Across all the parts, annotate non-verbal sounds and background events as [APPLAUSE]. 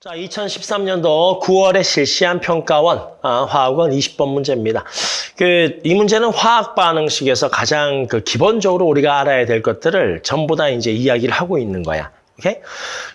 자, 2013년도 9월에 실시한 평가원 아, 화학원 20번 문제입니다. 그 이 문제는 화학 반응식에서 가장 그 기본적으로 우리가 알아야 될 것들을 전부 다 이제 이야기를 하고 있는 거야. 오케이?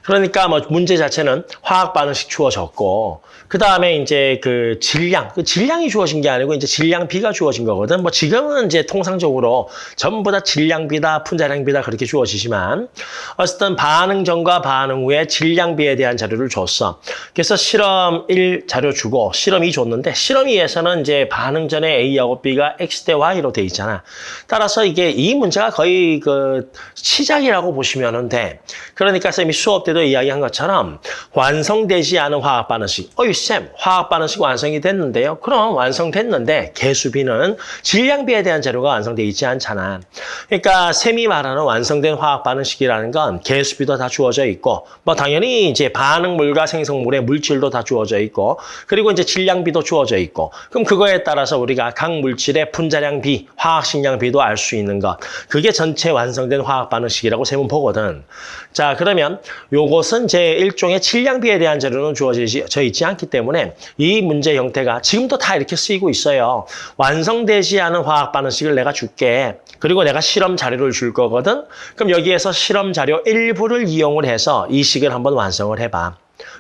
그러니까 뭐 문제 자체는 화학 반응식 주어졌고 그 다음에 이제 그 질량, 그 질량이 주어진 게 아니고 이제 질량 비가 주어진 거거든. 뭐 지금은 이제 통상적으로 전부 다 질량 비다, 분자량 비다 그렇게 주어지지만 어쨌든 반응 전과 반응 후에 질량 비에 대한 자료를 줬어. 그래서 실험 1 자료 주고 실험 2 줬는데 실험 2에서는 이제 반응 전에 A하고 B가 X 대 Y로 돼 있잖아. 따라서 이게 이 문제가 거의 그 시작이라고 보시면 돼. 그 러니까 쌤이 수업 때도 이야기한 것처럼 완성되지 않은 화학 반응식. 어이 쌤, 화학 반응식 완성이 됐는데요. 그럼 완성됐는데 개수비는 질량비에 대한 자료가 완성돼 있지 않잖아. 그러니까 쌤이 말하는 완성된 화학 반응식이라는 건 개수비도 다 주어져 있고 뭐 당연히 이제 반응물과 생성물의 물질도 다 주어져 있고 그리고 이제 질량비도 주어져 있고 그럼 그거에 따라서 우리가 각 물질의 분자량비, 화학식량비도 알 수 있는 것. 그게 전체 완성된 화학 반응식이라고 쌤은 보거든. 자, 그러면 요것은 제 일종의 질량비에 대한 자료는 주어져 있지 않기 때문에 이 문제 형태가 지금도 다 이렇게 쓰이고 있어요. 완성되지 않은 화학 반응식을 내가 줄게. 그리고 내가 실험 자료를 줄 거거든. 그럼 여기에서 실험 자료 일부를 이용을 해서 이 식을 한번 완성을 해봐.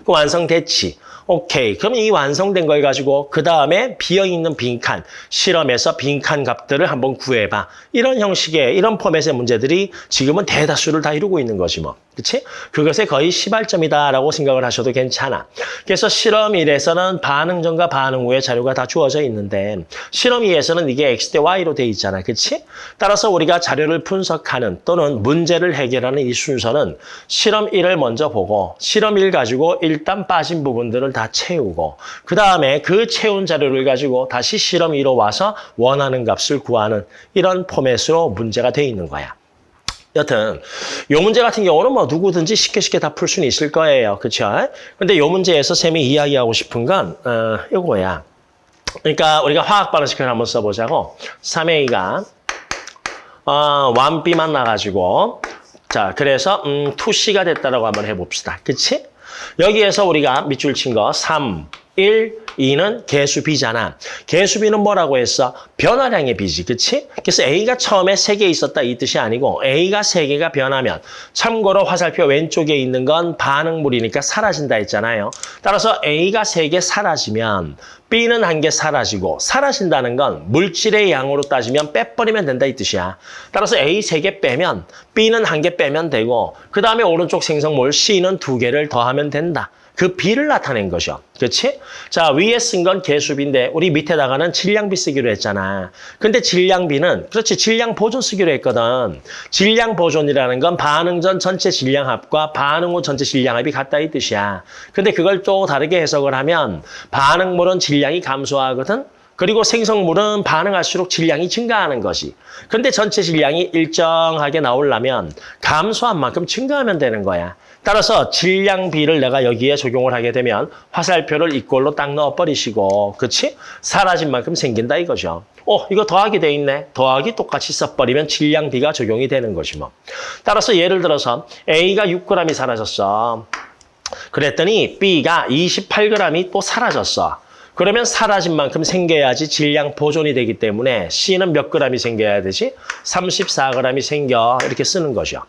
그 완성됐지. 오케이. 그럼 이 완성된 걸 가지고 그 다음에 비어있는 빈칸, 실험에서 빈칸 값들을 한번 구해봐. 이런 형식의, 이런 포맷의 문제들이 지금은 대다수를 다 이루고 있는 거지 뭐. 그치? 그것에 거의 시발점이다라고 생각을 하셔도 괜찮아. 그래서 실험 1에서는 반응 전과 반응 후의 자료가 다 주어져 있는데 실험 2에서는 이게 X 대 Y로 돼 있잖아. 그치? 따라서 우리가 자료를 분석하는 또는 문제를 해결하는 이 순서는 실험 1을 먼저 보고 실험 1 가지고 일단 빠진 부분들을 다 채우고 그 다음에 그 채운 자료를 가지고 다시 실험 2로 와서 원하는 값을 구하는 이런 포맷으로 문제가 돼 있는 거야. 여튼 요 문제 같은 경우는 뭐 누구든지 쉽게 쉽게 다 풀 수는 있을 거예요. 그렇죠? 근데 요 문제에서 쌤이 이야기하고 싶은 건 어, 요거야. 그러니까 우리가 화학 반응식을 한번 써보자고 3A가 어, 1B만 나가지고 자 그래서 음, 2C가 됐다라고 한번 해봅시다. 그치? 여기에서 우리가 밑줄 친 거 3, 1, 2는 개수 B잖아. 개수 B는 뭐라고 했어? 변화량의 B지, 그치? 그래서 A가 처음에 3개 있었다 이 뜻이 아니고 A가 3개가 변하면 참고로 화살표 왼쪽에 있는 건 반응물이니까 사라진다 했잖아요. 따라서 A가 3개 사라지면 B는 한 개 사라지고 사라진다는 건 물질의 양으로 따지면 빼버리면 된다 이 뜻이야. 따라서 A 3개 빼면 B는 한 개 빼면 되고 그 다음에 오른쪽 생성물 C는 두 개를 더하면 된다. 그 비를 나타낸 거죠. 그렇지? 자, 위에 쓴 건 개수비인데 우리 밑에다가는 질량비 쓰기로 했잖아. 근데 질량비는 그렇지 질량 보존 쓰기로 했거든. 질량 보존이라는 건 반응 전 전체 질량합과 반응 후 전체 질량합이 같다 이 뜻이야. 근데 그걸 또 다르게 해석을 하면 반응물은 질량이 감소하거든. 그리고 생성물은 반응할수록 질량이 증가하는 것이. 근데 전체 질량이 일정하게 나오려면 감소한 만큼 증가하면 되는 거야. 따라서 질량비를 내가 여기에 적용을 하게 되면 화살표를 이꼴로 딱 넣어버리시고 그렇지? 사라진 만큼 생긴다 이거죠. 어, 이거 더하기 돼 있네. 더하기 똑같이 써버리면 질량비가 적용이 되는 것이 뭐. 따라서 예를 들어서 A가 6g이 사라졌어. 그랬더니 B가 28g이 또 사라졌어. 그러면 사라진 만큼 생겨야지 질량 보존이 되기 때문에 C는 몇 g이 생겨야 되지? 34g이 생겨 이렇게 쓰는 거죠.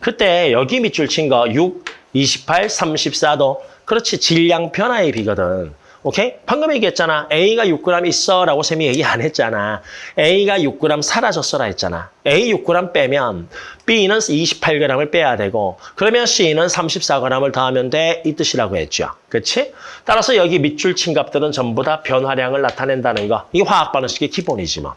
그때 여기 밑줄 친 거 6, 28, 34도 그렇지 질량 변화의 비거든. 오케이? 방금 얘기했잖아. A가 6g 있어 라고 쌤이 얘기 안 했잖아. A가 6g 사라졌어라 했잖아. A 6g 빼면 B는 28g을 빼야 되고 그러면 C는 34g을 더하면 돼. 이 뜻이라고 했죠. 그렇지? 따라서 여기 밑줄 친 값들은 전부 다 변화량을 나타낸다는 거. 이 화학 반응식의 기본이지 뭐.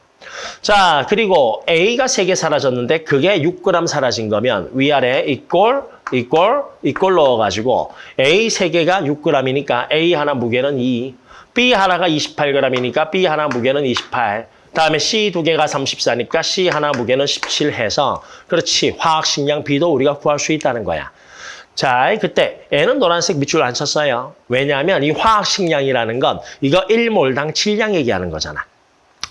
자, 그리고 A가 3개 사라졌는데 그게 6g 사라진 거면 위아래 이꼴, 이꼴, 이꼴 넣어가지고 A 3개가 6g이니까 A 하나 무게는 2, B 하나가 28g이니까 B 하나 무게는 28, 다음에 C 두 개가 34니까 C 하나 무게는 17 해서 그렇지, 화학식량 B도 우리가 구할 수 있다는 거야. 자, 그때 N은 노란색 밑줄 안 쳤어요. 왜냐하면 이 화학식량이라는 건 이거 1몰당 질량 얘기하는 거잖아.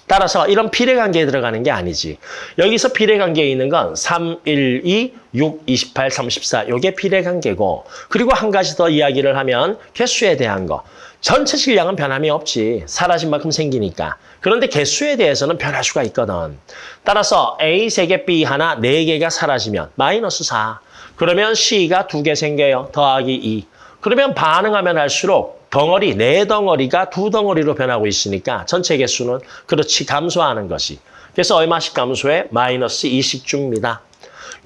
따라서 이런 비례관계에 들어가는 게 아니지. 여기서 비례관계에 있는 건 3, 1, 2, 6, 28, 34 이게 비례관계고 그리고 한 가지 더 이야기를 하면 개수에 대한 거. 전체 질량은 변함이 없지. 사라진 만큼 생기니까. 그런데 개수에 대해서는 변할 수가 있거든. 따라서 A 3개, B 하나, 4개가 사라지면 마이너스 4. 그러면 C가 2개 생겨요. 더하기 2. 그러면 반응하면 할수록 덩어리, 네 덩어리가 두 덩어리로 변하고 있으니까 전체 개수는 그렇지 감소하는 것이. 그래서 얼마씩 감소해? 마이너스 20 줍니다.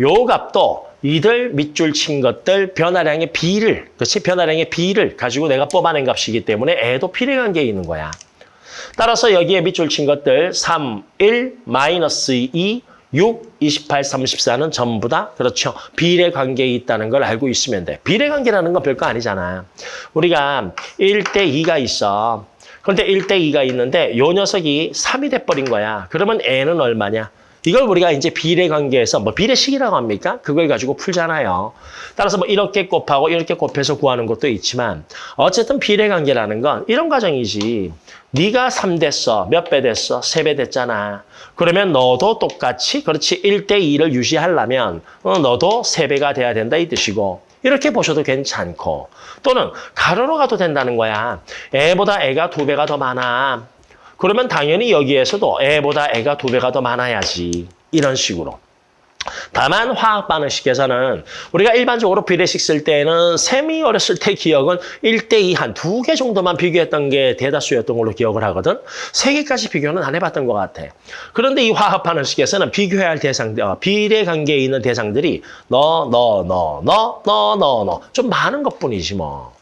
요 값도 이들 밑줄 친 것들 변화량의 비를, 그렇지? 변화량의 비를 가지고 내가 뽑아낸 값이기 때문에 애도 비례관계에 있는 거야. 따라서 여기에 밑줄 친 것들 3, 1, 마이너스 2, 6, 28, 34는 전부 다 그렇죠. 비례 관계에 있다는 걸 알고 있으면 돼. 비례 관계라는 건 별거 아니잖아. 우리가 1대 2가 있어. 그런데 1대 2가 있는데 요 녀석이 3이 돼버린 거야. 그러면 n은 얼마냐? 이걸 우리가 이제 비례관계에서 뭐 비례식이라고 합니까? 그걸 가지고 풀잖아요. 따라서 뭐 이렇게 곱하고 이렇게 곱해서 구하는 것도 있지만 어쨌든 비례관계라는 건 이런 과정이지. 네가 3 됐어. 몇 배 됐어? 3배 됐잖아. 그러면 너도 똑같이 그렇지 1대 2를 유지하려면 어, 너도 3배가 돼야 된다 이 뜻이고 이렇게 보셔도 괜찮고 또는 가로로 가도 된다는 거야. 애보다 애가 두 배가 더 많아. 그러면 당연히 여기에서도 애보다 애가 두 배가 더 많아야지. 이런 식으로. 다만 화학 반응식에서는 우리가 일반적으로 비례식 쓸 때는 셈이 어렸을 때 기억은 1대2 한 두 개 정도만 비교했던 게 대다수였던 걸로 기억을 하거든. 세 개까지 비교는 안 해봤던 것 같아. 그런데 이 화학 반응식에서는 비교해야 할 대상, 어, 비례 관계에 있는 대상들이 너, 너, 너, 너, 너, 너, 너. 좀 많은 것뿐이지 뭐.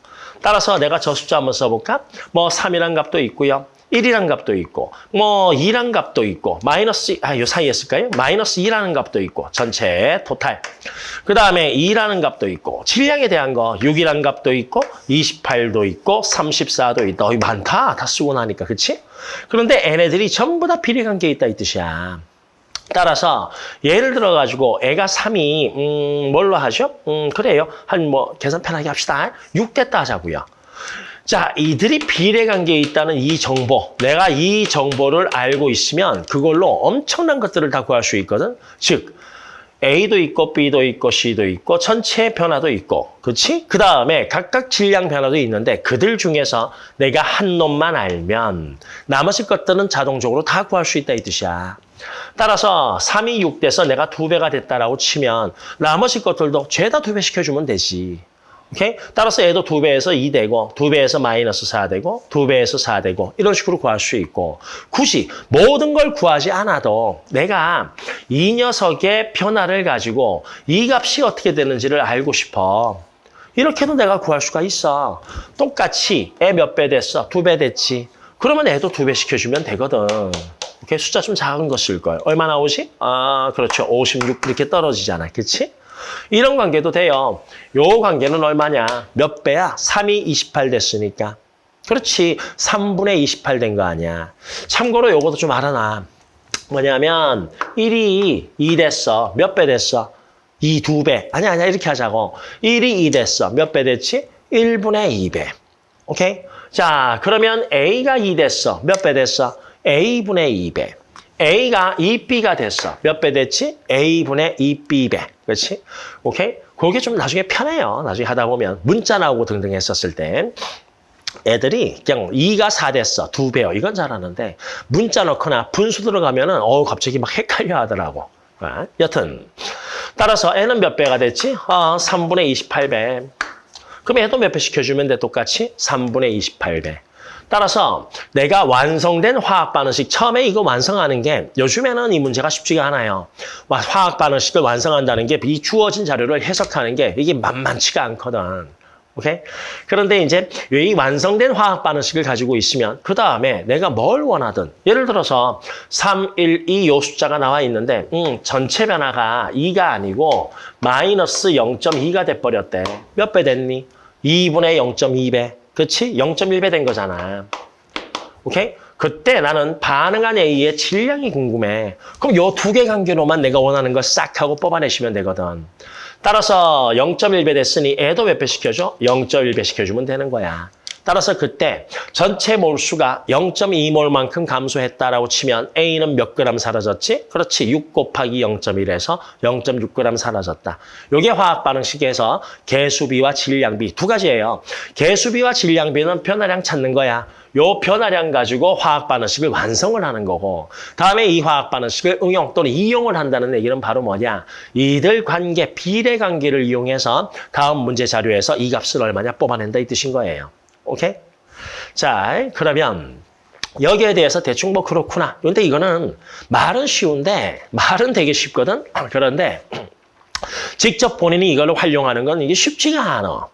따라서 내가 저 숫자 한번 써볼까? 뭐 3이란 값도 있고요. 1이란 값도 있고 뭐 2란 값도 있고 마이너스 아 요 사이에 쓸까요? 마이너스 2라는 값도 있고 전체 토탈. 그 다음에 2라는 값도 있고 질량에 대한 거 6이란 값도 있고 28도 있고 34도 있다. 어이 많다. 다 쓰고 나니까 그치? 그런데 얘네들이 전부 다 비례관계에 있다 이 뜻이야. 따라서 예를 들어 가지고 애가 3이 음 뭘로 하죠? 음 그래요. 한 뭐 계산 편하게 합시다. 6 됐다 하자고요 자, 이들이 비례관계에 있다는 이 정보, 내가 이 정보를 알고 있으면 그걸로 엄청난 것들을 다 구할 수 있거든. 즉, A도 있고 B도 있고 C도 있고 전체 변화도 있고 그렇지? 그 다음에 각각 질량 변화도 있는데 그들 중에서 내가 한 놈만 알면 나머지 것들은 자동적으로 다 구할 수 있다 이 뜻이야. 따라서 3이 6 돼서 내가 두 배가 됐다라고 치면 나머지 것들도 죄다 두 배 시켜주면 되지. 오케이? 따라서 얘도 두배에서이 되고 두배에서 마이너스 사 되고 두배에서사 되고 이런 식으로 구할 수 있고 굳이 모든 걸 구하지 않아도 내가 이 녀석의 변화를 가지고 이 값이 어떻게 되는지를 알고 싶어. 이렇게도 내가 구할 수가 있어. 똑같이 애 몇 배 됐어? 두배 됐지. 그러면 애도 두배 시켜주면 되거든. 오케이? 숫자 좀 작은 거예요. 얼마 나오지? 아, 그렇죠. 56 이렇게 떨어지잖아. 그렇지? 이런 관계도 돼요. 요 관계는 얼마냐? 몇 배야? 3이 28 됐으니까. 그렇지. 3분의 28 된 거 아니야. 참고로 요것도 좀 알아놔. 뭐냐면 1이 2 됐어. 몇 배 됐어? 2, 2배. 아니야, 아니야. 이렇게 하자고. 1이 2 됐어. 몇 배 됐지? 1분의 2배. 오케이? 자, 그러면 A가 2 됐어. 몇 배 됐어? A분의 2배. A가 2B가 됐어. 몇 배 됐지? A분의 2B배. 그렇지? 오케이? 그게 좀 나중에 편해요. 나중에 하다 보면 문자 나오고 등등 했었을 때 애들이 그냥 2가 4 됐어. 두 배요. 이건 잘하는데 문자 넣거나 분수 들어가면은 어 갑자기 막 헷갈려 하더라고. 어? 여튼 따라서 N은 몇 배가 됐지? 어, 3분의 28배. 그럼 애도 몇 배 시켜주면 돼? 똑같이? 3분의 28배. 따라서 내가 완성된 화학 반응식 처음에 이거 완성하는 게 요즘에는 이 문제가 쉽지가 않아요. 화학 반응식을 완성한다는 게 이 주어진 자료를 해석하는 게 이게 만만치가 않거든. 오케이? 그런데 이제 이 완성된 화학 반응식을 가지고 있으면 그 다음에 내가 뭘 원하든 예를 들어서 3, 1, 2 요 숫자가 나와 있는데 음, 전체 변화가 2가 아니고 마이너스 0.2가 돼버렸대. 몇 배 됐니? 2분의 0.2배. 그렇지? 0.1배 된 거잖아. 오케이? 그때 나는 반응한 A의 질량이 궁금해. 그럼 요 두 개 관계로만 내가 원하는 걸 싹 하고 뽑아내시면 되거든. 따라서 0.1배 됐으니 애도 몇 배 시켜줘? 0.1배 시켜주면 되는 거야. 따라서 그때 전체 몰수가 0.2몰만큼 감소했다라고 치면 A는 몇 그램 사라졌지? 그렇지. 6 곱하기 0.1에서 0.6g 사라졌다. 이게 화학 반응식에서 개수비와 질량비 두 가지예요. 개수비와 질량비는 변화량 찾는 거야. 요 변화량 가지고 화학 반응식을 완성을 하는 거고 다음에 이 화학 반응식을 응용 또는 이용을 한다는 얘기는 바로 뭐냐 이들 관계 비례 관계를 이용해서 다음 문제 자료에서 이 값을 얼마냐 뽑아낸다 이 뜻인 거예요 오케이 자 그러면 여기에 대해서 대충 뭐 그렇구나 근데 이거는 말은 쉬운데 말은 되게 쉽거든 그런데 직접 본인이 이걸 활용하는 건 이게 쉽지가 않아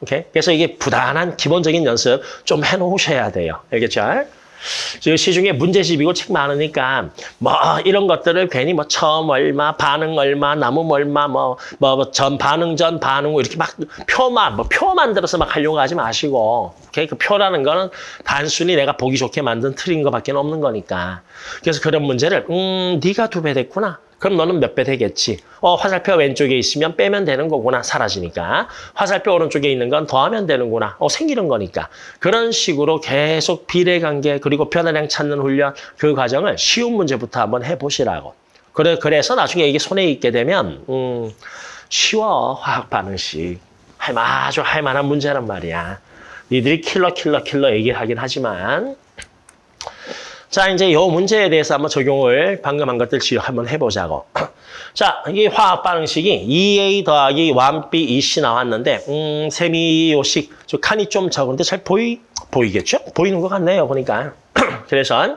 오케이? 그래서 이게 부단한 기본적인 연습 좀 해놓으셔야 돼요. 알겠죠? 시중에 문제집이고 책 많으니까 뭐 이런 것들을 괜히 뭐 처음 얼마, 반응 얼마, 남음 얼마, 뭐뭐 전 반응 전 반응 후 이렇게 막 표만 뭐 표 만들어서 막 하려고 하지 마시고 오케이? 그 표라는 거는 단순히 내가 보기 좋게 만든 틀인 것밖에 없는 거니까 그래서 그런 문제를 음 네가 두 배 됐구나. 그럼 너는 몇 배 되겠지. 어, 화살표 왼쪽에 있으면 빼면 되는 거구나. 사라지니까. 화살표 오른쪽에 있는 건 더하면 되는구나. 어, 생기는 거니까. 그런 식으로 계속 비례관계 그리고 변화량 찾는 훈련 그 과정을 쉬운 문제부터 한번 해보시라고. 그래, 그래서 나중에 이게 손에 있게 되면 음, 쉬워. 화학 반응식. 할, 아주 할 만한 문제란 말이야. 니들이 킬러 킬러 킬러 얘기하긴 하지만 자, 이제 이 문제에 대해서 한번 적용을 방금 한 것들 한번 해보자고. [CLEARS THROAT] 자, 이게 화학 반응식이 2A 더하기 1B 2C 나왔는데, 음, 쌤이 요 식, 저 칸이 좀 적은데 잘 보이, 보이겠죠? 보이는 것 같네요, 보니까. [CLEARS THROAT] 그래서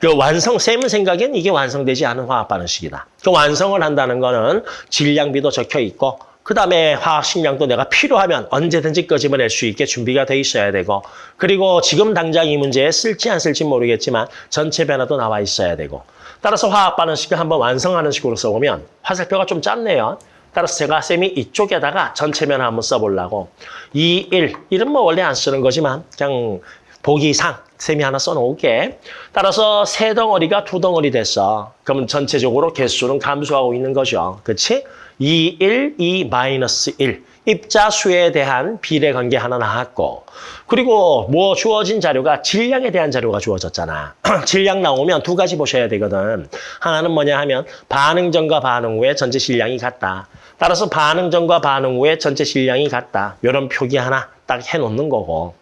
그 완성, 쌤은 생각엔 이게 완성되지 않은 화학 반응식이다. 그 완성을 한다는 거는 질량비도 적혀 있고, 그 다음에 화학 식량도 내가 필요하면 언제든지 끄집어낼 수 있게 준비가 돼 있어야 되고 그리고 지금 당장 이 문제에 쓸지 안 쓸지 모르겠지만 전체 변화도 나와 있어야 되고 따라서 화학 반응식을 한번 완성하는 식으로 써보면 화살표가 좀 짧네요. 따라서 제가 쌤이 이쪽에다가 전체 변화 한번 써보려고 2, 1, 1은 뭐 원래 안 쓰는 거지만 그냥 보기상 셈이 하나 써놓을게. 따라서 세 덩어리가 두 덩어리 됐어. 그러면 전체적으로 개수는 감소하고 있는 거죠. 그렇지? 2, 1, 2, 마이너스 1. 입자수에 대한 비례 관계 하나 나왔고 그리고 뭐 주어진 자료가 질량에 대한 자료가 주어졌잖아. [CLEARS THROAT] 질량 나오면 두 가지 보셔야 되거든. 하나는 뭐냐 하면 반응 전과 반응 후에 전체 질량이 같다. 따라서 반응 전과 반응 후에 전체 질량이 같다. 이런 표기 하나 딱 해놓는 거고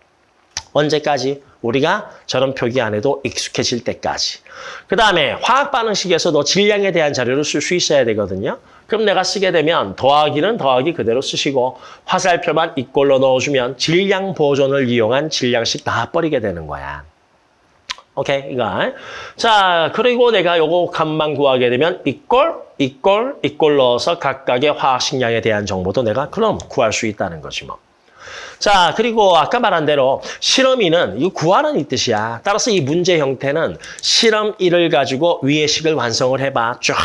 언제까지? 우리가 저런 표기 안 해도 익숙해질 때까지. 그 다음에 화학 반응식에서도 질량에 대한 자료를 쓸 수 있어야 되거든요. 그럼 내가 쓰게 되면 더하기는 더하기 그대로 쓰시고 화살표만 이꼴로 넣어주면 질량 보존을 이용한 질량식 다 버리게 되는 거야. 오케이, 이거. 자, 그리고 내가 요거 값만 구하게 되면 이꼴, 이꼴, 이꼴 넣어서 각각의 화학 식량에 대한 정보도 내가 그럼 구할 수 있다는 거지 뭐. 자, 그리고 아까 말한 대로 실험2는 이거 구하는 이 뜻이야. 따라서 이 문제 형태는 실험 1을 가지고 위의 식을 완성을 해봐. 쫙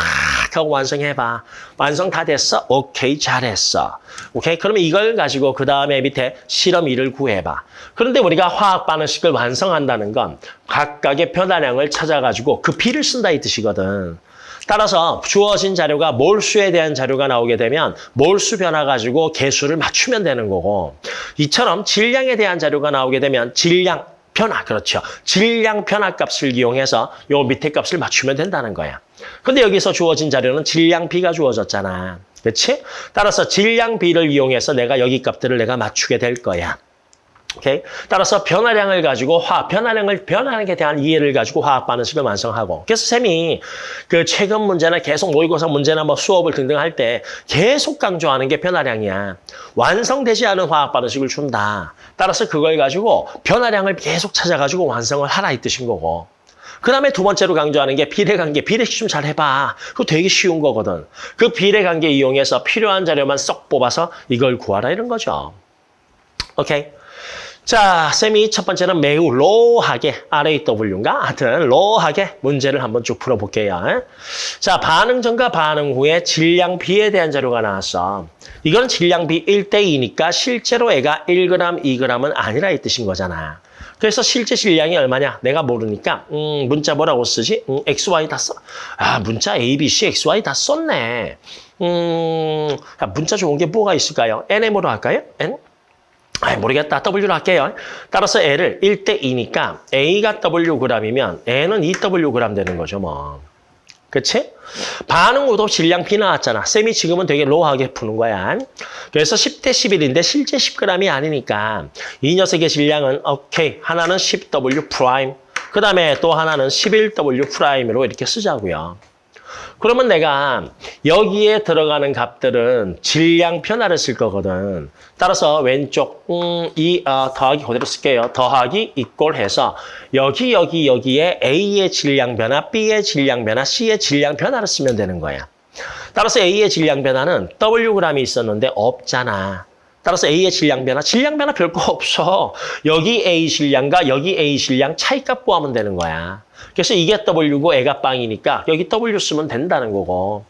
하고 완성해봐. 완성 다 됐어? 오케이, 잘했어. 오케이, 그러면 이걸 가지고 그 다음에 밑에 실험 2를 구해봐. 그런데 우리가 화학 반응식을 완성한다는 건 각각의 변화량을 찾아가지고 그 비를 쓴다 이 뜻이거든. 따라서 주어진 자료가 몰수에 대한 자료가 나오게 되면 몰수 변화 가지고 개수를 맞추면 되는 거고 이처럼 질량에 대한 자료가 나오게 되면 질량 변화, 그렇죠. 질량 변화 값을 이용해서 요 밑에 값을 맞추면 된다는 거야. 근데 여기서 주어진 자료는 질량비가 주어졌잖아. 그렇지? 따라서 질량비를 이용해서 내가 여기 값들을 내가 맞추게 될 거야. 오케이. 따라서 변화량을 가지고 화 변화량을 변화량에 대한 이해를 가지고 화학 반응식을 완성하고 그래서 쌤이 그 최근 문제나 계속 모의고사 문제나 뭐 수업을 등등 할 때 계속 강조하는 게 변화량이야. 완성되지 않은 화학 반응식을 준다. 따라서 그걸 가지고 변화량을 계속 찾아가지고 완성을 하라 이 뜻인 거고. 그 다음에 두 번째로 강조하는 게 비례관계. 비례식 좀 잘 해봐. 그거 되게 쉬운 거거든. 그 비례관계 이용해서 필요한 자료만 쏙 뽑아서 이걸 구하라 이런 거죠. 오케이. 자, 쌤이 첫 번째는 매우 로하게, RAW인가? 하여튼 로하게 문제를 한번 쭉 풀어볼게요. 자, 반응 전과 반응 후에 질량 비에 대한 자료가 나왔어. 이건 질량 비 1대2니까 실제로 애가 1g, 2g은 아니라 이 뜻인 거잖아. 그래서 실제 질량이 얼마냐? 내가 모르니까 음, 문자 뭐라고 쓰지? 음, XY 다 써. 아, 문자 A, B, C, XY 다 썼네. 음, 문자 좋은 게 뭐가 있을까요? NM으로 할까요? N? 아, 모르겠다. W로 할게요. 따라서 L을 1대 2니까 A가 Wg이면 N은 2Wg 되는 거죠, 뭐. 그치? 반응구도 질량비 나왔잖아. 쌤이 지금은 되게 raw하게 푸는 거야. 그래서 10대 11인데 실제 10g이 아니니까 이 녀석의 질량은 오케이. 하나는 10W 프라임. 그 다음에 또 하나는 11W 프라임으로 이렇게 쓰자고요. 그러면 내가 여기에 들어가는 값들은 질량 변화를 쓸 거거든. 따라서 왼쪽 음, 이 어, 더하기 그대로 쓸게요. 더하기 equal 해서 여기 여기 여기에 A의 질량 변화, B의 질량 변화, C의 질량 변화를 쓰면 되는 거야. 따라서 A의 질량 변화는 Wg이 있었는데 없잖아. 따라서 A의 질량 변화, 질량 변화 별거 [LAUGHS] 없어. 여기 A 질량과 여기 A 질량 차이값 구하면 되는 거야. 그래서 이게 W고 얘가 빵이니까 여기 W 쓰면 된다는 거고.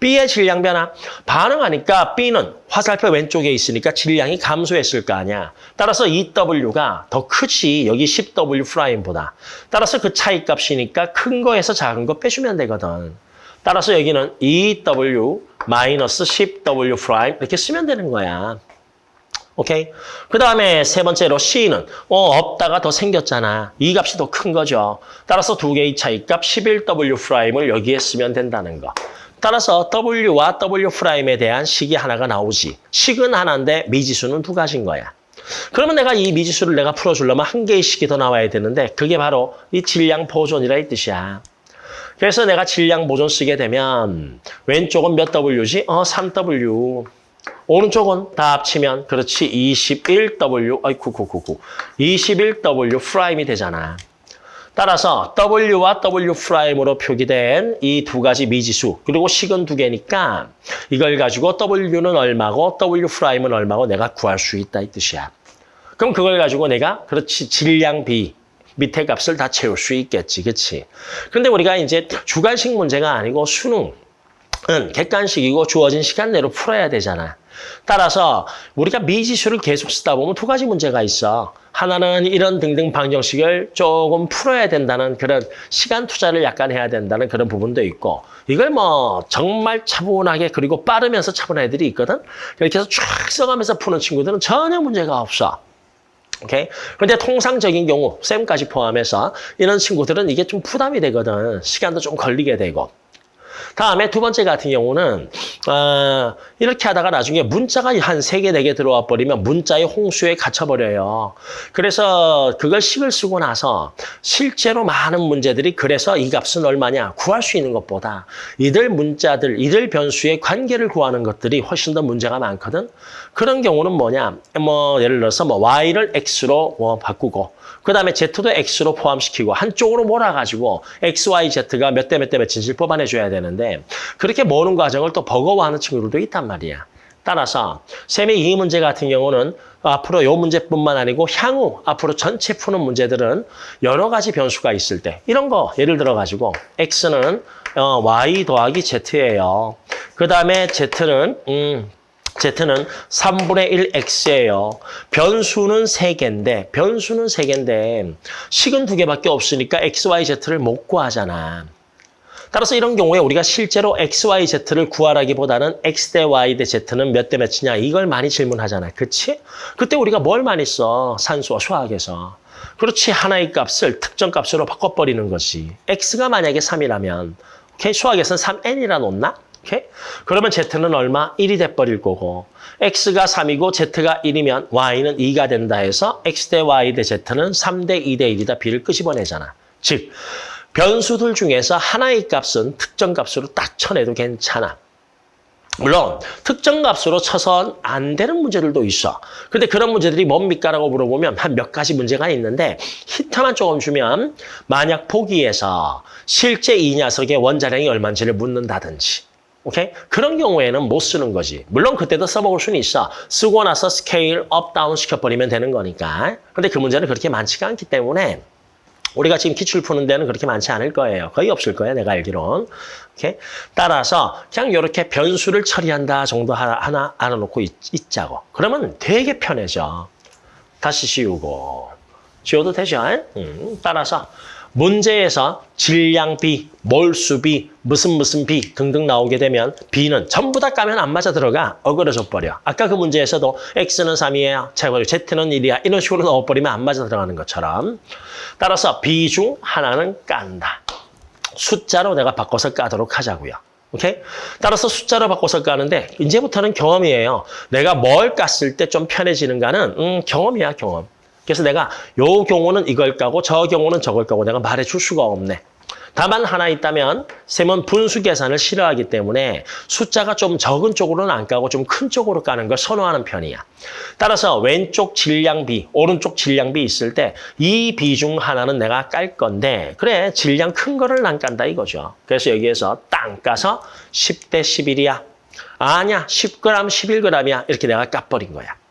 B의 질량 변화, 반응하니까 B는 화살표 왼쪽에 있으니까 질량이 감소했을 거 아니야. 따라서 이 W가 더 크지, 여기 10W 프라임보다. 따라서 그 차이값이니까 큰 거에서 작은 거 빼주면 되거든. 따라서 여기는 2W 마이너스 10W 프라임 이렇게 쓰면 되는 거야. 오케이? 그 다음에 세 번째로 C는 어, 없다가 더 생겼잖아. 이 값이 더 큰 거죠. 따라서 두 개의 차이값 11W 프라임을 여기에 쓰면 된다는 거. 따라서 W와 W 프라임에 대한 식이 하나가 나오지. 식은 하나인데 미지수는 두 가지인 거야. 그러면 내가 이 미지수를 내가 풀어주려면 한 개의 식이 더 나와야 되는데 그게 바로 이 질량 보존이라 이 뜻이야. 그래서 내가 질량 보존 쓰게 되면 왼쪽은 몇 W지? 어, 3W. 오른쪽은 다 합치면 그렇지 21W 아이쿠 쿠쿠쿠 21W 프라임이 되잖아. 따라서 W와 W 프라임으로 표기된 이 두 가지 미지수 그리고 식은 두 개니까 이걸 가지고 W는 얼마고 W 프라임은 얼마고 내가 구할 수 있다 이 뜻이야. 그럼 그걸 가지고 내가 그렇지 질량비 밑에 값을 다 채울 수 있겠지, 그렇지? 근데 우리가 이제 주관식 문제가 아니고 수능 은 객관식이고 주어진 시간 내로 풀어야 되잖아. 따라서 우리가 미지수를 계속 쓰다 보면 두 가지 문제가 있어. 하나는 이런 등등 방정식을 조금 풀어야 된다는 그런 시간 투자를 약간 해야 된다는 그런 부분도 있고 이걸 뭐 정말 차분하게 그리고 빠르면서 차분한 애들이 있거든. 이렇게 해서 쫙 써가면서 푸는 친구들은 전혀 문제가 없어. 오케이? 그런데 통상적인 경우, 쌤까지 포함해서 이런 친구들은 이게 좀 부담이 되거든. 시간도 좀 걸리게 되고. 다음에 두 번째 같은 경우는 어, 이렇게 하다가 나중에 문자가 한 세 개, 네 개 들어와 버리면 문자의 홍수에 갇혀버려요. 그래서 그걸 식을 쓰고 나서 실제로 많은 문제들이 그래서 이 값은 얼마냐 구할 수 있는 것보다 이들 문자들, 이들 변수의 관계를 구하는 것들이 훨씬 더 문제가 많거든. 그런 경우는 뭐냐 뭐 예를 들어서 뭐 y를 x로 뭐 바꾸고 그 다음에 Z도 X로 포함시키고 한쪽으로 몰아가지고 X, Y, Z가 몇 대 몇 대 몇인지를 뽑아내줘야 되는데 그렇게 모으는 과정을 또 버거워하는 친구들도 있단 말이야. 따라서 쌤의 이 문제 같은 경우는 앞으로 이 문제뿐만 아니고 향후 앞으로 전체 푸는 문제들은 여러 가지 변수가 있을 때 이런 거 예를 들어 가지고 X는 어, Y 더하기 Z예요. 그 다음에 Z는 음, Z는 3분의 1X예요. 변수는 3개인데, 변수는 3개인데, 식은 2개밖에 없으니까 X, Y, Z를 못 구하잖아. 따라서 이런 경우에 우리가 실제로 X, Y, Z를 구하라기보다는 X 대 Y 대 Z는 몇 대 몇이냐 이걸 많이 질문하잖아. 그치? 그때 우리가 뭘 많이 써? 산수와 수학에서. 그렇지. 하나의 값을 특정 값으로 바꿔버리는 것이. X가 만약에 3이라면, 오케이? 수학에서는 3N이라 놓나? 오케이? 그러면 Z는 얼마? 1이 돼버릴 거고 X가 3이고 Z가 1이면 Y는 2가 된다 해서 X 대 Y 대 Z는 3 대 2 대 1이다 B를 끄집어내잖아. 즉 변수들 중에서 하나의 값은 특정 값으로 딱 쳐내도 괜찮아. 물론 특정 값으로 쳐선 안 되는 문제들도 있어. 근데 그런 문제들이 뭡니까라고 물어보면 한 몇 가지 문제가 있는데 힌트만 조금 주면 만약 보기에서 실제 이 녀석의 원자량이 얼마인지를 묻는다든지 오케이? 그런 경우에는 못 쓰는 거지. 물론 그때도 써먹을 수는 있어. 쓰고 나서 scale up, down 시켜버리면 되는 거니까. 근데 그 문제는 그렇게 많지가 않기 때문에 우리가 지금 기출 푸는 데는 그렇게 많지 않을 거예요. 거의 없을 거예요, 내가 알기론. 오케이? 따라서 그냥 이렇게 변수를 처리한다 정도 하나, 알아놓고 있, 있자고. 그러면 되게 편해져. 다시 씌우고. 지워도 되죠? 음, 따라서 문제에서 질량비, 몰수비, 무슨 무슨 비 등등 나오게 되면 B는 전부 다 까면 안 맞아 들어가 어그러져 버려. 아까 그 문제에서도 X는 3이에요. 제곱 Z는 1이야. 이런 식으로 넣어버리면 안 맞아 들어가는 것처럼. 따라서 B 중 하나는 깐다. 숫자로 내가 바꿔서 까도록 하자고요. 오케이? 따라서 숫자로 바꿔서 까는데 이제부터는 경험이에요. 내가 뭘 깠을 때 좀 편해지는가는 음, 경험이야, 경험. 그래서 내가 요 경우는 이걸 까고 저 경우는 저걸 까고 내가 말해줄 수가 없네. 다만 하나 있다면 셈은 분수 계산을 싫어하기 때문에 숫자가 좀 적은 쪽으로는 안 까고 좀 큰 쪽으로 까는 걸 선호하는 편이야. 따라서 왼쪽 질량비, 오른쪽 질량비 있을 때 이 비 중 하나는 내가 깔 건데 그래 질량 큰 거를 안 깐다 이거죠. 그래서 여기에서 땅 까서 10대 11이야. 아니야 10g 11g이야 이렇게 내가 까버린 거야.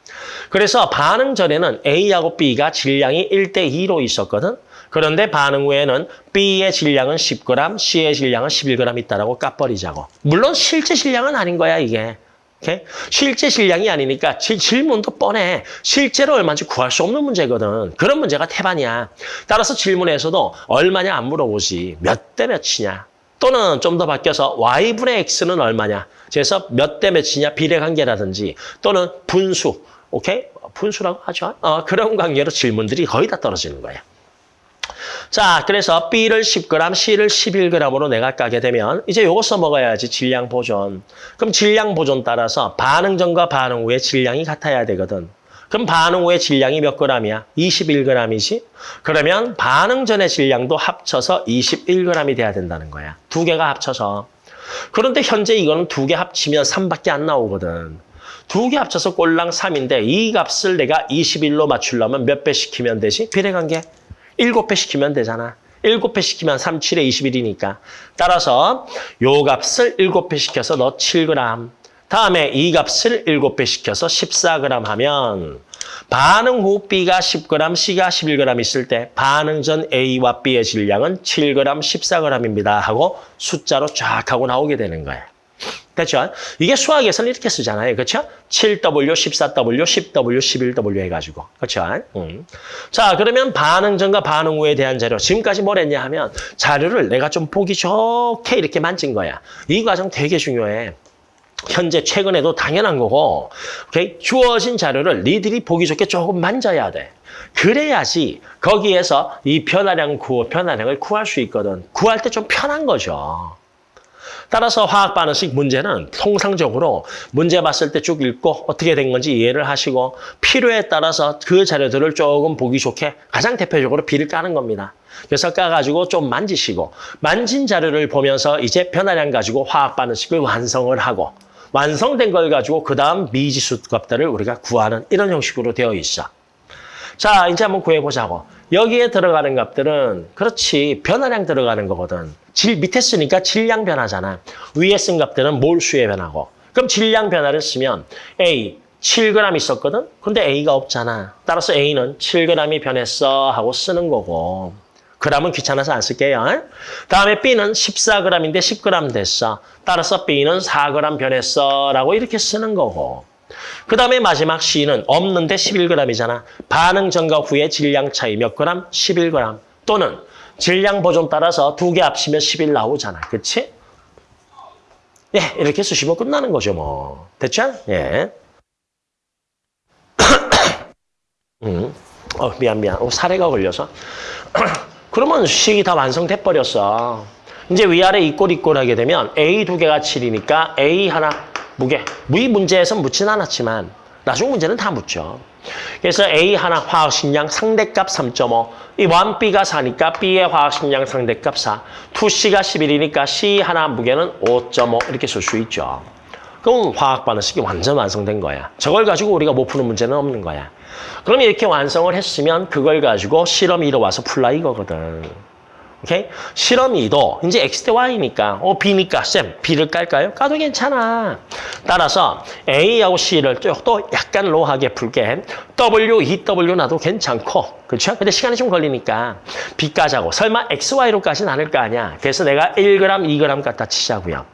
그래서 반응 전에는 A하고 B가 질량이 1대 2로 있었거든. 그런데 반응 후에는 B의 질량은 10g, C의 질량은 11g 있다라고 까버리자고. 물론 실제 질량은 아닌 거야, 이게. 오케이? 실제 질량이 아니니까 질, 질문도 뻔해. 실제로 얼마인지 구할 수 없는 문제거든. 그런 문제가 태반이야. 따라서 질문에서도 얼마냐 안 물어보지. 몇 대 몇이냐. 또는 좀 더 바뀌어서 y분의 x는 얼마냐. 그래서 몇 대 몇이냐 비례 관계라든지 또는 분수. 오케이? 분수라고 하죠. 어, 그런 관계로 질문들이 거의 다 떨어지는 거야. 자, 그래서 B를 10g, C를 11g으로 내가 까게 되면 이제 요거 써먹어야지 질량 보존. 그럼 질량 보존 따라서 반응 전과 반응 후의 질량이 같아야 되거든. 그럼 반응 후의 질량이 몇 g이야? 21g이지? 그러면 반응 전의 질량도 합쳐서 21g이 돼야 된다는 거야. 두 개가 합쳐서. 그런데 현재 이거는 두 개 합치면 3밖에 안 나오거든. 두 개 합쳐서 꼴랑 3인데 이 값을 내가 21로 맞추려면 몇 배 시키면 되지? 비례관계. 7배 시키면 되잖아. 7배 시키면 3, 7에 21이니까. 따라서 요 값을 7배 시켜서 너 7g. 다음에 이 값을 7배 시켜서 14g 하면 반응 후 B가 10g, C가 11g 있을 때 반응 전 A와 B의 질량은 7g, 14g입니다 하고 숫자로 쫙 하고 나오게 되는 거예요. 됐죠? 이게 수학에서는 이렇게 쓰잖아요. 그렇죠? 7W, 14W, 10W, 11W 해가지고. 그렇죠? 음. 자, 그러면 반응 전과 반응 후에 대한 자료. 지금까지 뭘 했냐 하면 자료를 내가 좀 보기 좋게 이렇게 만진 거야. 이 과정 되게 중요해. 현재 최근에도 당연한 거고 오케이? 주어진 자료를 니들이 보기 좋게 조금 만져야 돼. 그래야지 거기에서 이 변화량 구호, 변화량을 구할 수 있거든. 구할 때 좀 편한 거죠. 따라서 화학 반응식 문제는 통상적으로 문제 봤을 때 쭉 읽고 어떻게 된 건지 이해를 하시고 필요에 따라서 그 자료들을 조금 보기 좋게 가장 대표적으로 비를 까는 겁니다. 그래서 까가지고 좀 만지시고 만진 자료를 보면서 이제 변화량 가지고 화학 반응식을 완성을 하고 완성된 걸 가지고 그 다음 미지수 값들을 우리가 구하는 이런 형식으로 되어 있어. 자, 이제 한번 구해보자고. 여기에 들어가는 값들은 그렇지 변화량 들어가는 거거든. 질 밑에 쓰니까 질량 변화잖아. 위에 쓴 값들은 몰수의 변화고. 그럼 질량 변화를 쓰면 A 7g 있었거든? 근데 A가 없잖아. 따라서 A는 7g이 변했어 하고 쓰는 거고. g은 귀찮아서 안 쓸게요. 다음에 B는 14g인데 10g 됐어. 따라서 B는 4g 변했어 라고 이렇게 쓰는 거고. 그 다음에 마지막 C는 없는데 11g이잖아. 반응 전과 후의 질량 차이 몇 g? 11g. 또는 질량 보존 따라서 두 개 합치면 11 나오잖아. 그치? 예, 이렇게 쓰시면 끝나는 거죠, 뭐. 됐죠? 예. [COUGHS] 음. 어, 미안, 미안. 어, 사례가 걸려서. [COUGHS] 그러면 식이 다 완성돼 버렸어. 이제 위아래 이꼴 이꼴 하게 되면 A 두 개가 7이니까 A 하나 무게. 무의 문제에선 묻진 않았지만 나중 문제는 다 묻죠. 그래서 A 하나 화학식량 상대값 3.5. 이 1B가 4니까 B의 화학식량 상대값 4. 2C가 11이니까 C 하나 무게는 5.5 이렇게 쓸 수 있죠. 그럼 화학 반응식이 완전 완성된 거야. 저걸 가지고 우리가 못 푸는 문제는 없는 거야. 그럼 이렇게 완성을 했으면 그걸 가지고 실험 2로 와서 풀라 이거거든. 오케이? 실험 2도 이제 X 대 Y니까 어 B니까 쌤 B를 깔까요? 까도 괜찮아. 따라서 A하고 C를 또 약간 로하게 풀게 W, EW 나도 괜찮고 그렇죠? 근데 시간이 좀 걸리니까 B 까자고 설마 X, Y로 까진 않을 거 아니야. 그래서 내가 1g, 2g 갖다 치자고요.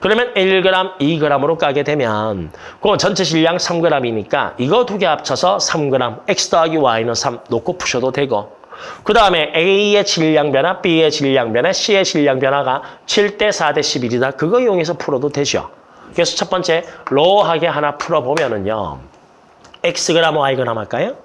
그러면 1g, 2g으로 까게 되면 그 전체 질량 3g이니까 이거 두 개 합쳐서 3g, x 더하기 y는 3 놓고 푸셔도 되고 그 다음에 A의 질량 변화, B의 질량 변화, C의 질량 변화가 7대 4대 11이다. 그거 이용해서 풀어도 되죠. 그래서 첫 번째 로하게 하나 풀어보면은요. Xg, Yg 할까요?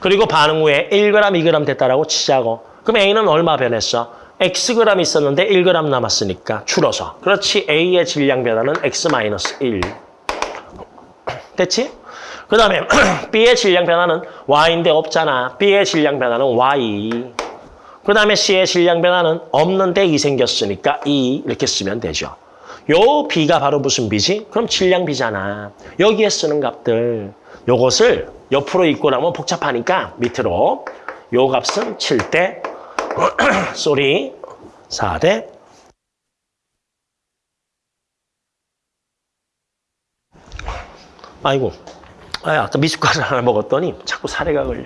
그리고 반응 후에 1g, 2g 됐다라고 치자고. 그럼 A는 얼마 변했어? Xg 있었는데 1g 남았으니까 줄어서. 그렇지. A의 질량 변화는 X-1. 됐지? 그 다음에 [CLEARS THROAT] B의 질량 변화는 Y인데 없잖아. B의 질량 변화는 Y. 그 다음에 C의 질량 변화는 없는데 2 생겼으니까 2 이렇게 쓰면 되죠. 요 비가 바로 무슨 비지? 그럼 질량비잖아. 여기에 쓰는 값들. 요것을 옆으로 읽고 나면 복잡하니까 밑으로 요 값은 7대 sorry 4대 아이고 아, 아까 미숫가루 하나 먹었더니 자꾸 사례가 걸려.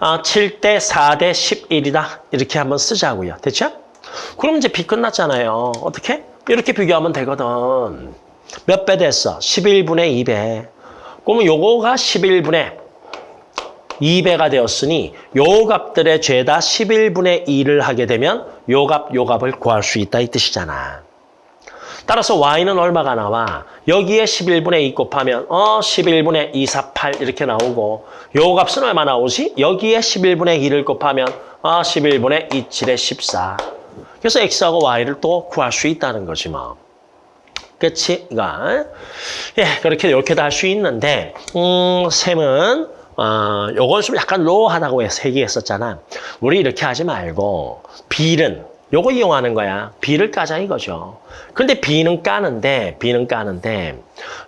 아, 7대 4대 11이다. 이렇게 한번 쓰자고요. 됐죠? 그럼 이제 비 끝났잖아요. 어떻게? 이렇게 비교하면 되거든. 몇 배 됐어? 11분의 2배. 그러면 요거가 11분의 2배가 되었으니 요 값들의 죄다 11분의 2를 하게 되면 요 값, 요 값을 구할 수 있다 이 뜻이잖아. 따라서 y는 얼마가 나와? 여기에 11분의 2 곱하면 어 11분의 2, 4, 8 이렇게 나오고 요 값은 얼마 나오지? 여기에 11분의 2를 곱하면 어 11분의 2, 7에 14. 그래서 x하고 y를 또 구할 수 있다는 거지 뭐. 그치? 이거. 예, 그렇게 이렇게 다 할 수 있는데 음, 셈은 어, 요건 좀 약간 로우하다고 해서 얘기했었잖아. 우리 이렇게 하지 말고 빌은 요거 이용하는 거야. B를 까자 이거죠. 근데 B는 까는데, B는 까는데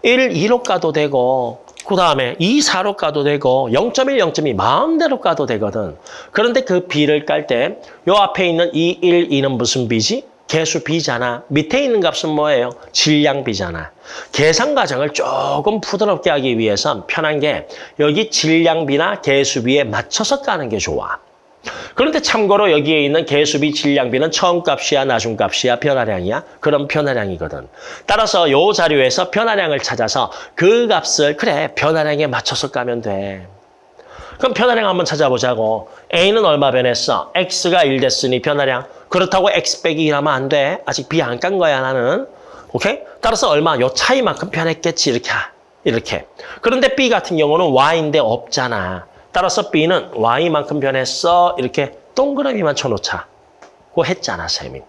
1, 2로 까도 되고 그 다음에 2, 4로 까도 되고 0.1, 0.2 마음대로 까도 되거든. 그런데 그 B를 깔 때 요 앞에 있는 2, 1, 2는 무슨 B지? 개수 B잖아. 밑에 있는 값은 뭐예요? 질량 B잖아. 계산 과정을 조금 부드럽게 하기 위해선 편한 게 여기 질량 B나 개수 B에 맞춰서 까는 게 좋아. 그런데 참고로 여기에 있는 개수비 질량비는 처음값이야 나중값이야 변화량이야? 그럼 변화량이거든. 따라서 요 자료에서 변화량을 찾아서 그 값을 그래 변화량에 맞춰서 까면 돼. 그럼 변화량 한번 찾아보자고. A는 얼마 변했어? X가 1 됐으니 변화량. 그렇다고 X 빼기 1 하면 안 돼. 아직 B 안 깐 거야 나는. 오케이? 따라서 얼마? 요 차이만큼 변했겠지 이렇게. 이렇게. 그런데 B 같은 경우는 Y인데 없잖아. 따라서 B는 Y만큼 변했어. 이렇게 동그라미만 쳐놓자. 고 했잖아, 쌤이.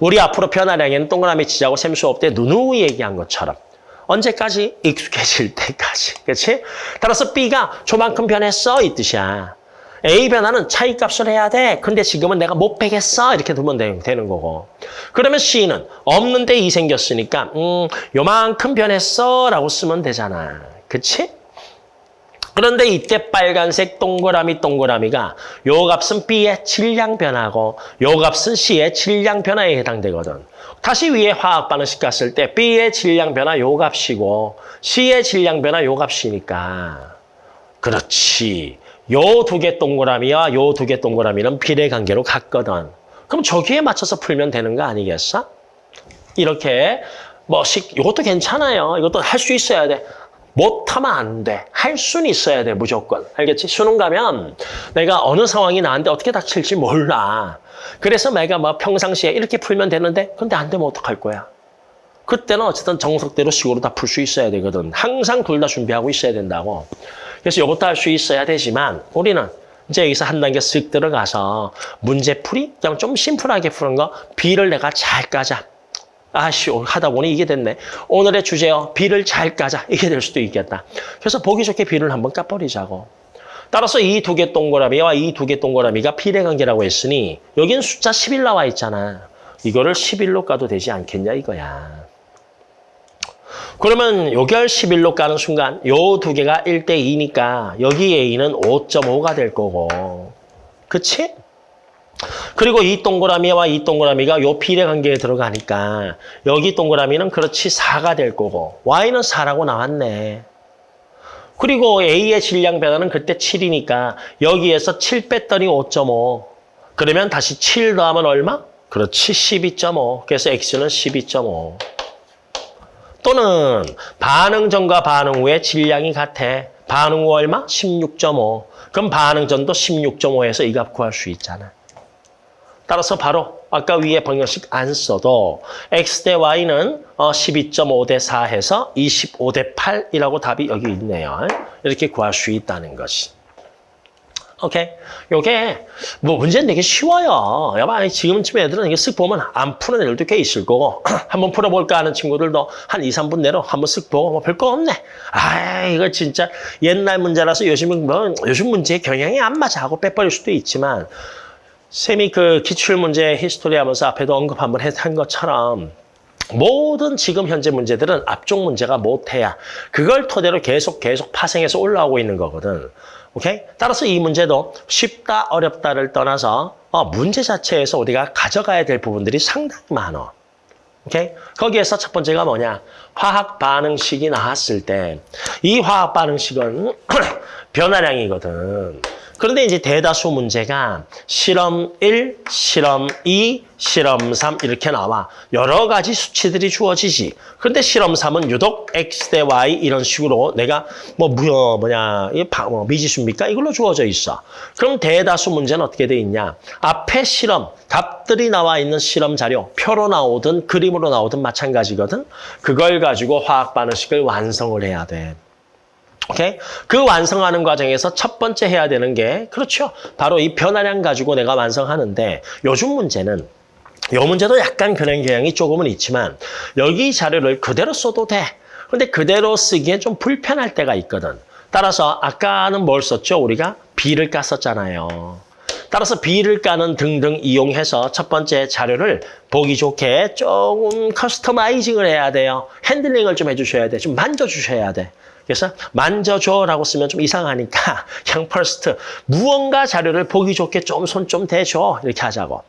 우리 앞으로 변화량에는 동그라미 치자고 쌤 수업 때 누누이 얘기한 것처럼. 언제까지? 익숙해질 [LAUGHS] 때까지. 그렇지? 따라서 B가 저만큼 변했어. 이 뜻이야. A 변화는 차이값을 해야 돼. 근데 지금은 내가 못 빼겠어. 이렇게 두면 되 는 거고. 그러면 C는 없는데 2 생겼으니까 음, 요만큼 변했어. 라고 쓰면 되잖아. 그치? 그런데 이때 빨간색 동그라미 동그라미가 요 값은 B의 질량 변화고 요 값은 C의 질량 변화에 해당되거든. 다시 위에 화학 반응식 갔을 때 B의 질량 변화 요 값이고 C의 질량 변화 요 값이니까 그렇지. 요 두 개 동그라미와 요 두 개 동그라미는 비례 관계로 같거든. 그럼 저기에 맞춰서 풀면 되는 거 아니겠어? 이렇게 뭐 식 이것도 괜찮아요. 이것도 할 수 있어야 돼. 못하면 안 돼. 할 수는 있어야 돼, 무조건. 알겠지? 수능 가면 내가 어느 상황이 나한테 어떻게 닥칠지 몰라. 그래서 내가 뭐 평상시에 이렇게 풀면 되는데 근데 안 되면 어떡할 거야? 그때는 어쨌든 정석대로 식으로 다 풀 수 있어야 되거든. 항상 둘 다 준비하고 있어야 된다고. 그래서 이것도 할 수 있어야 되지만 우리는 이제 여기서 한 단계 쓱 들어가서 문제풀이? 그냥 좀 심플하게 푸는 거 B를 내가 잘 까자. 아씨 하다 보니 이게 됐네. 오늘의 주제요. 비를 잘 까자. 이게 될 수도 있겠다. 그래서 보기 좋게 비를 한번 까버리자고. 따라서 이 두 개 동그라미와 이 두 개 동그라미가 비례 관계라고 했으니 여긴 숫자 11 나와 있잖아. 이거를 11로 까도 되지 않겠냐 이거야. 그러면 요결 11로 까는 순간 요 두 개가 1대 2니까 여기 A는 5.5가 될 거고. 그치? 그리고 이 동그라미와 이 동그라미가 요 비례 관계에 들어가니까 여기 동그라미는 그렇지 4가 될 거고 Y는 4라고 나왔네. 그리고 A의 질량 변화는 그때 7이니까 여기에서 7 뺐더니 5.5. 그러면 다시 7 더하면 얼마? 그렇지 12.5. 그래서 X는 12.5. 또는 반응 전과 반응 후에 질량이 같아. 반응 후 얼마? 16.5. 그럼 반응 전도 16.5에서 이 값 구할 수 있잖아. 따라서 바로 아까 위에 방정식 안 써도 x 대 y는 12.5 대 4 해서 25 대 8이라고 답이 여기 있네요. 이렇게 구할 수 있다는 것이. 오케이. 요게 뭐 문제는 되게 쉬워요. 여봐 지금쯤 애들은 이게 쓱 보면 안 푸는 애들도 꽤 있을 거고 [CLEARS THROAT] 한번 풀어볼까 하는 친구들도 한 2, 3분 내로 한번 쓱 보고 뭐 별거 없네. 아 이거 진짜 옛날 문제라서 요즘은 뭐 요즘 문제의 경향이 안 맞아 하고 빼버릴 수도 있지만 쌤이 그 기출문제 history 하면서 앞에도 언급 한번 한 것처럼 모든 지금 현재 문제들은 앞쪽 문제가 모태야 그걸 토대로 계속 계속 파생해서 올라오고 있는 거거든. 오케이? 따라서 이 문제도 쉽다 어렵다를 떠나서 어, 문제 자체에서 우리가 가져가야 될 부분들이 상당히 많아. 오케이? 거기에서 첫 번째가 뭐냐? 화학 반응식이 나왔을 때 이 화학 반응식은 [CLEARS THROAT] 변화량이거든. 그런데 이제 대다수 문제가 실험 1, 실험 2, 실험 3 이렇게 나와. 여러 가지 수치들이 주어지지. 그런데 실험 3은 유독 x 대 y 이런 식으로 내가 뭐 무여 뭐냐 이뭐 미지수입니까? 이걸로 주어져 있어. 그럼 대다수 문제는 어떻게 돼 있냐? 앞에 실험, 답들이 나와 있는 실험 자료, 표로 나오든 그림으로 나오든 마찬가지거든. 그걸 가지고 화학 반응식을 완성을 해야 돼. 오케이? 그 완성하는 과정에서 첫 번째 해야 되는 게 그렇죠. 바로 이 변화량 가지고 내가 완성하는데 요즘 문제는 요 문제도 약간 그런 경향이 조금은 있지만 여기 자료를 그대로 써도 돼. 근데 그대로 쓰기엔 좀 불편할 때가 있거든. 따라서 아까는 뭘 썼죠? 우리가 B를 깠었잖아요. 따라서 B를 까는 등등 이용해서 첫 번째 자료를 보기 좋게 조금 customizing을 해야 돼요. handling을 좀 해주셔야 돼. 좀 만져주셔야 돼. 그래서 만져줘라고 쓰면 좀 이상하니까 [LAUGHS] 그냥 first 무언가 자료를 보기 좋게 좀손좀 대줘 이렇게 하자고.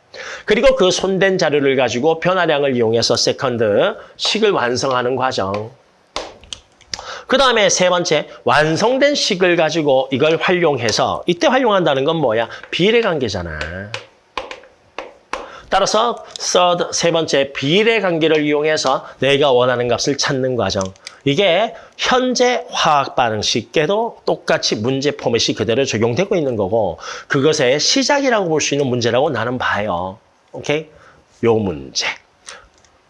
그리고 그 손댄 자료를 가지고 변화량을 이용해서 second 식을 완성하는 과정. 그 다음에 세 번째 완성된 식을 가지고 이걸 활용해서 이때 활용한다는 건 뭐야? 비례 관계잖아. 따라서 third, 세 번째 비례 관계를 이용해서 내가 원하는 값을 찾는 과정. 이게 현재 화학 반응식에도 똑같이 문제 포맷이 그대로 적용되고 있는 거고 그것의 시작이라고 볼 수 있는 문제라고 나는 봐요. 오케이? 요 문제.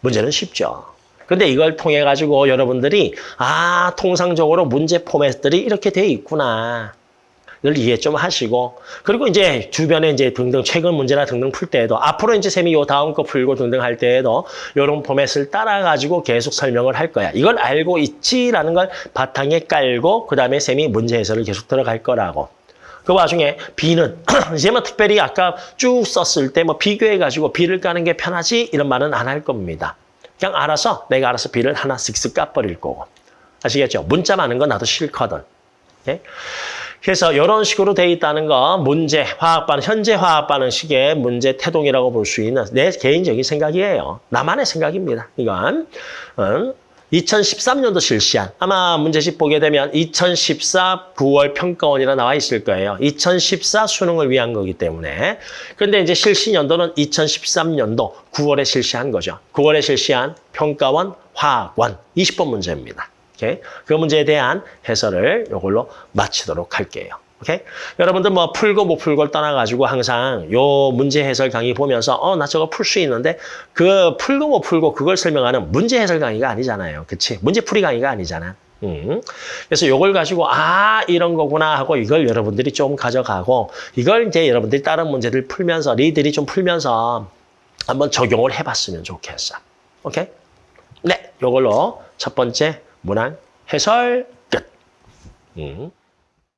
문제는 쉽죠. 근데 이걸 통해 가지고 여러분들이 아 통상적으로 문제 포맷들이 이렇게 돼 있구나. 를 이해 좀 하시고 그리고 이제 주변에 이제 등등 최근 문제나 등등 풀 때에도 앞으로 이제 쌤이 요 다음 거 풀고 등등 할 때에도 이런 포맷을 따라 가지고 계속 설명을 할 거야. 이걸 알고 있지라는 걸 바탕에 깔고 그다음에 쌤이 문제 해설을 계속 들어갈 거라고. 그 와중에 B는 [CLEARS THROAT] 이제 뭐 특별히 아까 쭉 썼을 때 뭐 비교해 가지고 B를 까는 게 편하지 이런 말은 안 할 겁니다. 그냥 알아서 내가 알아서 B를 하나 쓱쓱 까버릴 거고. 아시겠죠? 문자 많은 건 나도 싫거든. 예? 그래서 이런 식으로 돼 있다는 거 문제 화학 반응 현재 화학 반응식의 문제 태동이라고 볼 수 있는 내 개인적인 생각이에요. 나만의 생각입니다. 이건 음, 2013년도 실시한 아마 문제집 보게 되면 2014 9월 평가원이라 나와 있을 거예요. 2014 수능을 위한 거기 때문에 그런데 이제 실시 연도는 2013년도 9월에 실시한 거죠. 9월에 실시한 평가원 화학원 20번 문제입니다. 오케이? 그 문제에 대한 해설을 이걸로 마치도록 할게요. 오케이? 여러분들 뭐 풀고 못 풀고를 떠나가지고 항상 요 문제 해설 강의 보면서 어, 나 저거 풀 수 있는데 그 풀고 못 풀고 그걸 설명하는 문제 해설 강의가 아니잖아요. 그치? 문제 풀이 강의가 아니잖아. 음. 그래서 요걸 가지고 아 이런 거구나 하고 이걸 여러분들이 좀 가져가고 이걸 이제 여러분들이 다른 문제들 풀면서 리들이 좀 풀면서 한번 적용을 해봤으면 좋겠어. 오케이? 네, 요걸로 첫 번째 문항 해설 끝. 음.